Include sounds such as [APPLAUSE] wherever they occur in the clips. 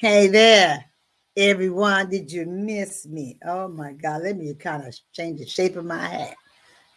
Hey there, everyone. Did you miss me? Oh my God. Let me kind of change the shape of my hat.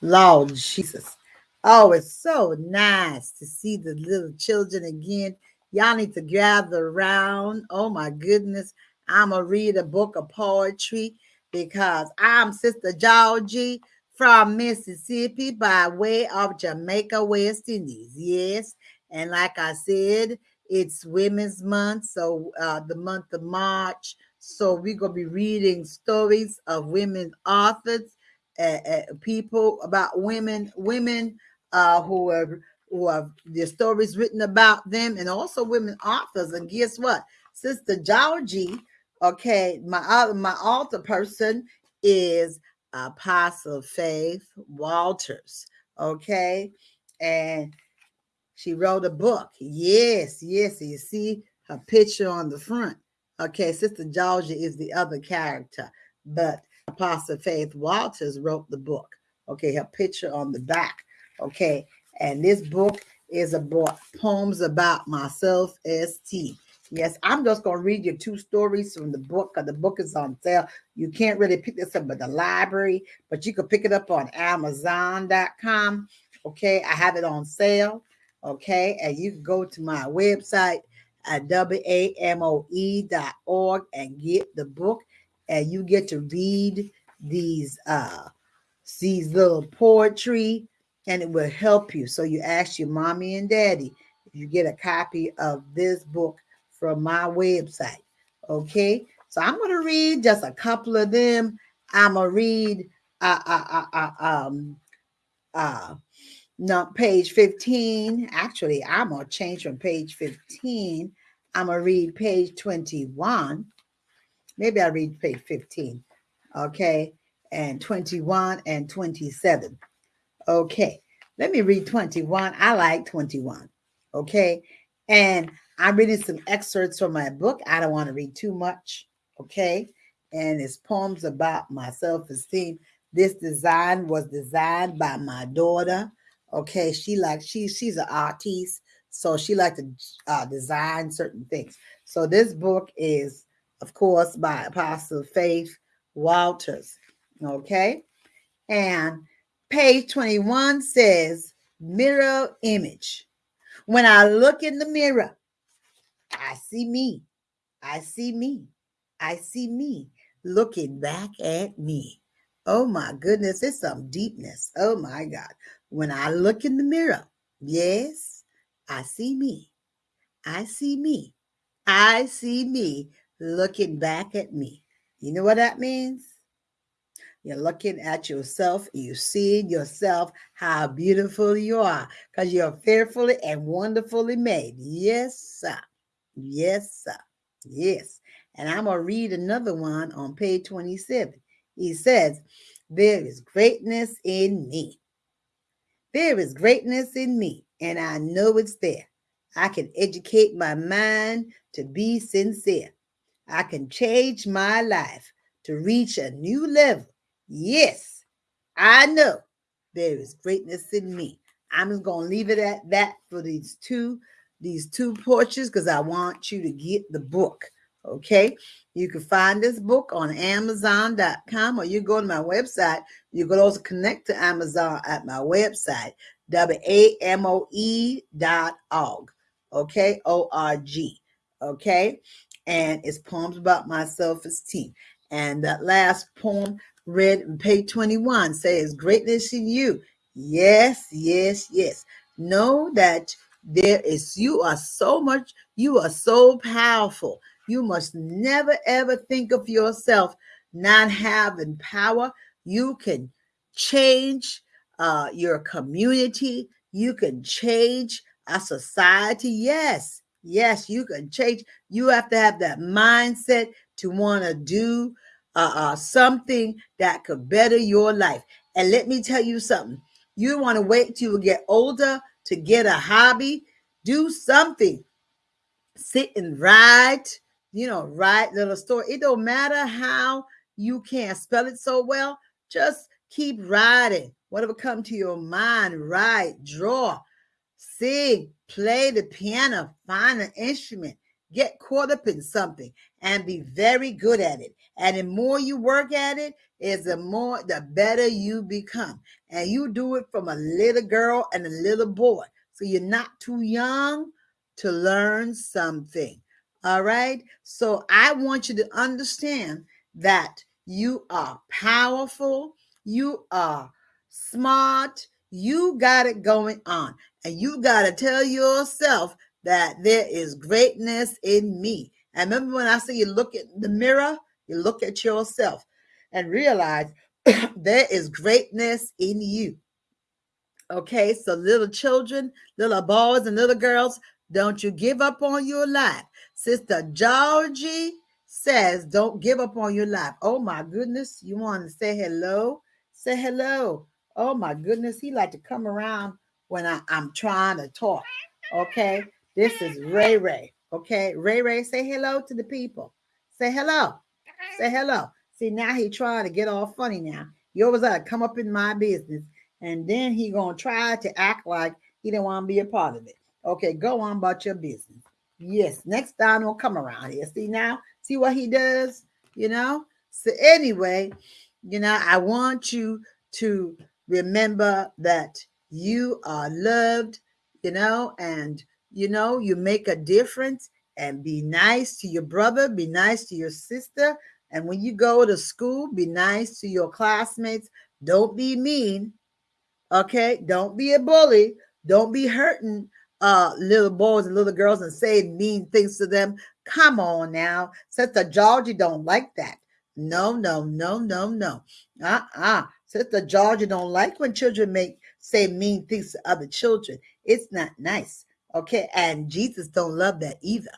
Lord Jesus. Oh, it's so nice to see the little children again. Y'all need to gather around. Oh my goodness. I'm going to read a book of poetry because I'm Sister Georgie from Mississippi by way of Jamaica, West Indies. Yes. And like I said, it's Women's Month, so uh, the month of March. So we're gonna be reading stories of women authors, uh, uh, people about women, women uh, who are who have their stories written about them, and also women authors. And guess what, Sister Georgie? Okay, my other my author person is Apostle Faith Walters. Okay, and she wrote a book. Yes, yes. You see her picture on the front. Okay, Sister Georgie is the other character, but Apostle Faith Walters wrote the book. Okay, her picture on the back. Okay, and this book is about poems about myself, St. Yes, I'm just going to read you two stories from the book the book is on sale. You can't really pick this up at the library, but you can pick it up on Amazon.com. Okay, I have it on sale. Okay. And you can go to my website at wamoe.org and get the book. And you get to read these uh these little poetry and it will help you. So you ask your mommy and daddy if you get a copy of this book from my website. Okay. So I'm going to read just a couple of them. I'm going to read uh, uh, uh, uh, um, uh, no, page 15. Actually, I'm going to change from page 15. I'm going to read page 21. Maybe I'll read page 15. Okay. And 21 and 27. Okay. Let me read 21. I like 21. Okay. And I'm reading some excerpts from my book. I don't want to read too much. Okay. And it's poems about my self esteem. This design was designed by my daughter Okay, she like she she's an artist, so she like to uh, design certain things. So this book is, of course, by Apostle Faith Walters. Okay, and page twenty one says mirror image. When I look in the mirror, I see me. I see me. I see me looking back at me. Oh my goodness, it's some deepness. Oh my God. When I look in the mirror, yes, I see me. I see me. I see me looking back at me. You know what that means? You're looking at yourself, you seeing yourself, how beautiful you are, because you're fearfully and wonderfully made. Yes, sir. Yes, sir. Yes. And I'm going to read another one on page 27. He says, There is greatness in me. There is greatness in me, and I know it's there. I can educate my mind to be sincere. I can change my life to reach a new level. Yes, I know there is greatness in me. I'm just going to leave it at that for these two these two porches because I want you to get the book. Okay. You can find this book on Amazon.com or you go to my website. You can also connect to Amazon at my website, W-A-M-O-E dot org. Okay. O-R-G. Okay. And it's poems about my self-esteem. And that last poem read in page 21 says, Greatness in you. Yes, yes, yes. Know that there is, you are so much, you are so powerful you must never ever think of yourself not having power. You can change uh, your community. You can change a society. Yes, yes, you can change. You have to have that mindset to want to do uh, uh, something that could better your life. And let me tell you something. You want to wait till you get older to get a hobby. Do something. Sit and write you know, write little story. It don't matter how you can't spell it so well. Just keep writing. Whatever come to your mind, write, draw, sing, play the piano, find an instrument. get caught up in something and be very good at it. And the more you work at it, is the more the better you become. And you do it from a little girl and a little boy. So you're not too young to learn something. All right. So I want you to understand that you are powerful, you are smart, you got it going on. And you got to tell yourself that there is greatness in me. And remember when I say you look at the mirror, you look at yourself and realize [CLEARS THROAT] there is greatness in you. Okay, so little children, little boys, and little girls, don't you give up on your life. Sister Georgie says, Don't give up on your life. Oh my goodness, you want to say hello? Say hello. Oh my goodness, he like to come around when I, I'm trying to talk. Okay, this is Ray Ray. Okay, Ray Ray, say hello to the people. Say hello. Say hello. See, now he trying to get all funny now. He always like come up in my business, and then he gonna try to act like he didn't want to be a part of it. Okay, go on about your business. Yes, next time will come around here. See now, see what he does, you know? So anyway, you know, I want you to remember that you are loved, you know, and you know, you make a difference and be nice to your brother, be nice to your sister. And when you go to school, be nice to your classmates. Don't be mean. Okay. Don't be a bully. Don't be hurting uh little boys and little girls and say mean things to them. Come on now. Sister Georgie don't like that. No, no, no, no, no. Uh-uh. Sister Georgie don't like when children make say mean things to other children. It's not nice. Okay. And Jesus don't love that either.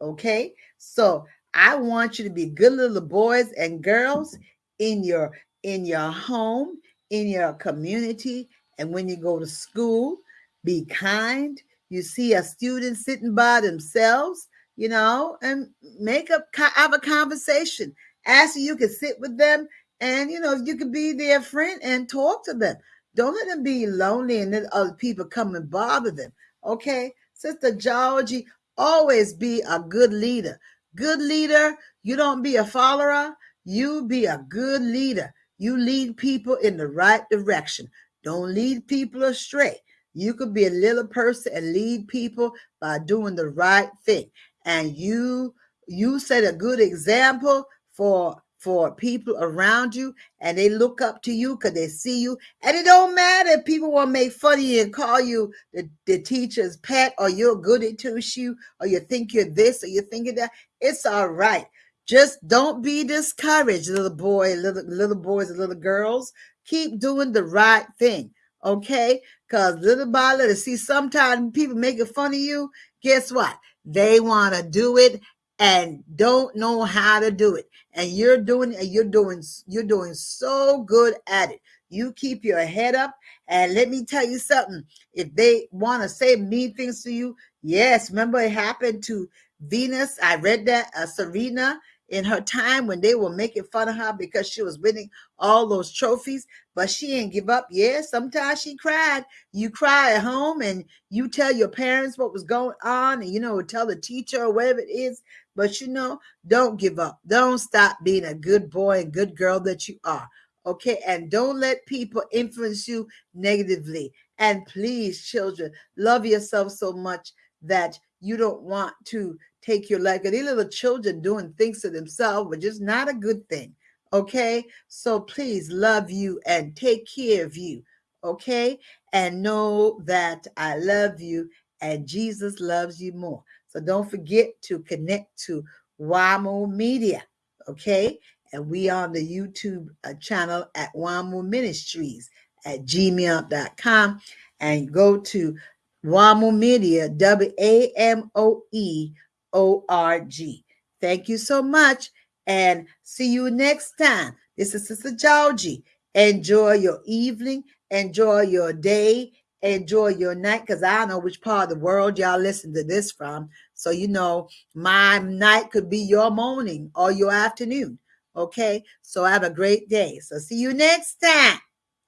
Okay. So I want you to be good little boys and girls in your in your home, in your community, and when you go to school, be kind, you see a student sitting by themselves, you know, and make up have a conversation. Ask you can sit with them and you know you can be their friend and talk to them. Don't let them be lonely and let other people come and bother them. Okay, Sister Georgie, always be a good leader. Good leader, you don't be a follower, you be a good leader. You lead people in the right direction. Don't lead people astray. You could be a little person and lead people by doing the right thing. And you you set a good example for for people around you and they look up to you because they see you. And it don't matter if people want to make fun of you and call you the, the teacher's pet or you're good at two shoe or you think you're this or you think you're that. It's all right. Just don't be discouraged, little boy, little little boys and little girls. Keep doing the right thing. Okay, because little by little, see, sometimes people making fun of you. Guess what? They want to do it and don't know how to do it. And you're doing, and you're doing, you're doing so good at it. You keep your head up. And let me tell you something. If they want to say mean things to you, yes, remember it happened to Venus. I read that uh, Serena in her time when they were making fun of her because she was winning all those trophies, but she didn't give up. Yeah, sometimes she cried. You cry at home and you tell your parents what was going on, and you know, tell the teacher or whatever it is. But you know, don't give up. Don't stop being a good boy and good girl that you are. Okay, and don't let people influence you negatively. And please, children, love yourself so much that you don't want to take your life. These little children doing things to themselves, which is not a good thing. Okay. So please love you and take care of you. Okay. And know that I love you and Jesus loves you more. So don't forget to connect to WAMO Media. Okay. And we on the YouTube uh, channel at WAMO Ministries at gmail.com and go to WAMO Media, W A M O E O R G. Thank you so much and see you next time. This is Sister Georgie. Enjoy your evening, enjoy your day, enjoy your night because I know which part of the world y'all listen to this from. So, you know, my night could be your morning or your afternoon. Okay. So, have a great day. So, see you next time.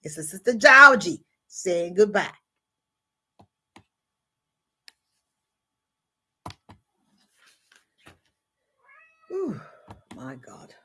This is Sister Georgie saying goodbye. Ooh, my God.